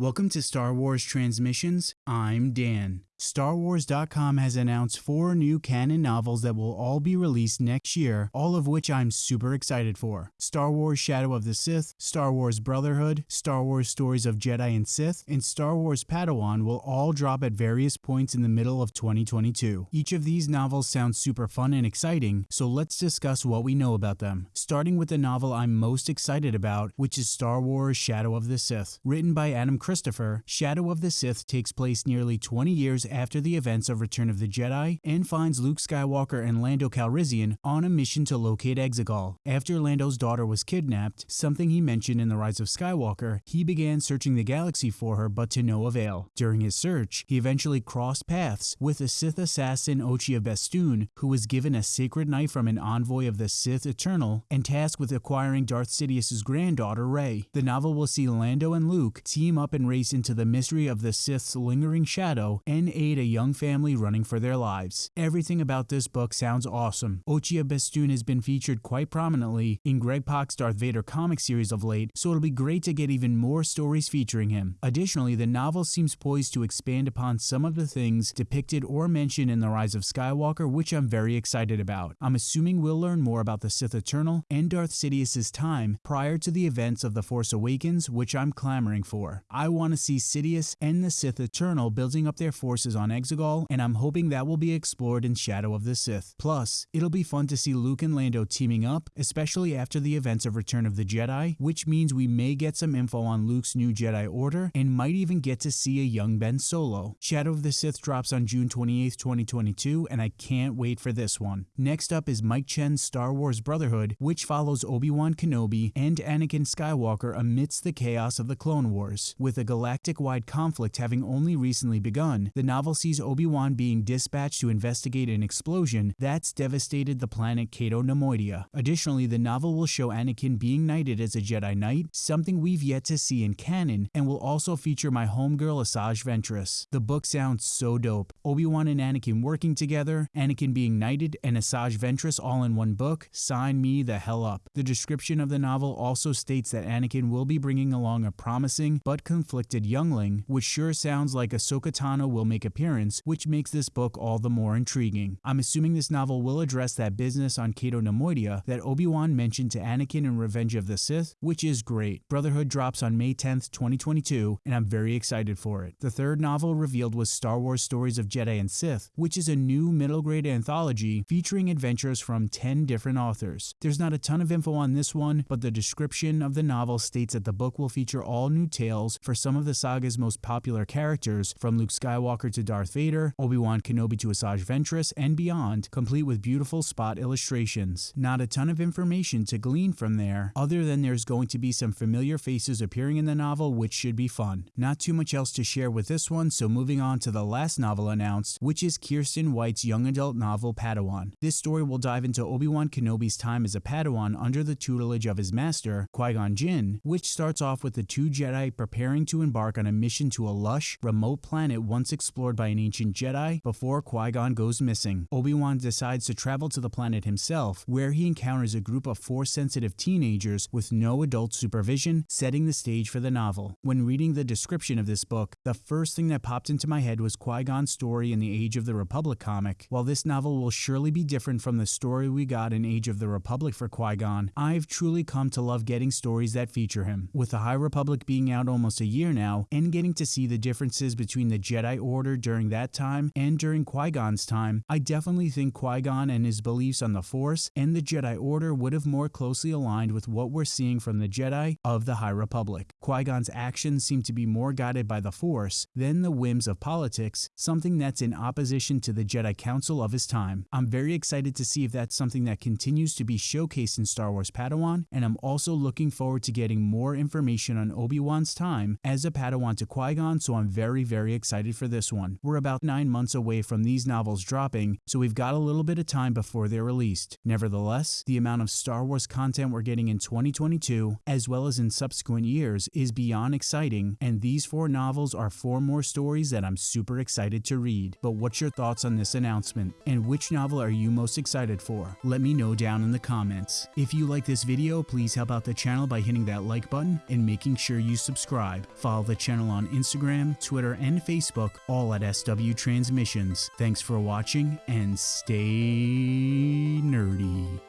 Welcome to Star Wars Transmissions. I'm Dan. StarWars.com has announced four new canon novels that will all be released next year, all of which I'm super excited for. Star Wars Shadow of the Sith, Star Wars Brotherhood, Star Wars Stories of Jedi and Sith, and Star Wars Padawan will all drop at various points in the middle of 2022. Each of these novels sounds super fun and exciting, so let's discuss what we know about them. Starting with the novel I'm most excited about, which is Star Wars Shadow of the Sith. Written by Adam Christopher, Shadow of the Sith takes place nearly 20 years after the events of Return of the Jedi and finds Luke Skywalker and Lando Calrissian on a mission to locate Exegol. After Lando's daughter was kidnapped, something he mentioned in The Rise of Skywalker, he began searching the galaxy for her but to no avail. During his search, he eventually crossed paths with the Sith assassin Ochi of Bestoon, who was given a sacred knife from an envoy of the Sith Eternal and tasked with acquiring Darth Sidious's granddaughter Rey. The novel will see Lando and Luke team up and race into the mystery of the Sith's lingering shadow and aid a young family running for their lives. Everything about this book sounds awesome. Ochi of Bestoon has been featured quite prominently in Greg Pak's Darth Vader comic series of late, so it'll be great to get even more stories featuring him. Additionally, the novel seems poised to expand upon some of the things depicted or mentioned in The Rise of Skywalker, which I'm very excited about. I'm assuming we'll learn more about the Sith Eternal and Darth Sidious's time prior to the events of The Force Awakens, which I'm clamoring for. I want to see Sidious and the Sith Eternal building up their forces on Exegol, and I'm hoping that will be explored in Shadow of the Sith. Plus, it'll be fun to see Luke and Lando teaming up, especially after the events of Return of the Jedi, which means we may get some info on Luke's new Jedi Order and might even get to see a young Ben Solo. Shadow of the Sith drops on June 28, 2022, and I can't wait for this one. Next up is Mike Chen's Star Wars Brotherhood, which follows Obi-Wan Kenobi and Anakin Skywalker amidst the chaos of the Clone Wars. With a galactic-wide conflict having only recently begun, the novel sees Obi-Wan being dispatched to investigate an explosion that's devastated the planet Cato Nemoidia. Additionally, the novel will show Anakin being knighted as a Jedi Knight, something we've yet to see in canon, and will also feature my homegirl Asajj Ventress. The book sounds so dope. Obi-Wan and Anakin working together, Anakin being knighted, and Asajj Ventress all in one book, sign me the hell up. The description of the novel also states that Anakin will be bringing along a promising but conflicted youngling, which sure sounds like Ahsoka Tano will make appearance, which makes this book all the more intriguing. I'm assuming this novel will address that business on Cato Nemoidia that Obi-Wan mentioned to Anakin in Revenge of the Sith, which is great. Brotherhood drops on May 10th, 2022, and I'm very excited for it. The third novel revealed was Star Wars Stories of Jedi and Sith, which is a new middle grade anthology featuring adventures from 10 different authors. There's not a ton of info on this one, but the description of the novel states that the book will feature all new tales for some of the saga's most popular characters, from Luke Skywalker to Darth Vader, Obi-Wan Kenobi to Asajj Ventress, and beyond, complete with beautiful spot illustrations. Not a ton of information to glean from there, other than there's going to be some familiar faces appearing in the novel, which should be fun. Not too much else to share with this one, so moving on to the last novel announced, which is Kiersten White's young adult novel Padawan. This story will dive into Obi-Wan Kenobi's time as a Padawan under the tutelage of his master, Qui-Gon Jinn, which starts off with the two Jedi preparing to embark on a mission to a lush, remote planet once explored by an ancient Jedi before Qui-Gon goes missing. Obi-Wan decides to travel to the planet himself, where he encounters a group of Force-sensitive teenagers with no adult supervision, setting the stage for the novel. When reading the description of this book, the first thing that popped into my head was Qui-Gon's story in the Age of the Republic comic. While this novel will surely be different from the story we got in Age of the Republic for Qui-Gon, I've truly come to love getting stories that feature him. With the High Republic being out almost a year now, and getting to see the differences between the Jedi Order during that time and during Qui-Gon's time, I definitely think Qui-Gon and his beliefs on the Force and the Jedi Order would have more closely aligned with what we're seeing from the Jedi of the High Republic. Qui-Gon's actions seem to be more guided by the Force than the whims of politics, something that's in opposition to the Jedi Council of his time. I'm very excited to see if that's something that continues to be showcased in Star Wars Padawan, and I'm also looking forward to getting more information on Obi-Wan's time as a Padawan to Qui-Gon, so I'm very, very excited for this one. One. We're about nine months away from these novels dropping, so we've got a little bit of time before they're released. Nevertheless, the amount of Star Wars content we're getting in 2022, as well as in subsequent years, is beyond exciting, and these four novels are four more stories that I'm super excited to read. But what's your thoughts on this announcement? And which novel are you most excited for? Let me know down in the comments. If you like this video, please help out the channel by hitting that like button and making sure you subscribe. Follow the channel on Instagram, Twitter, and Facebook, all at SW Transmissions. Thanks for watching and stay nerdy.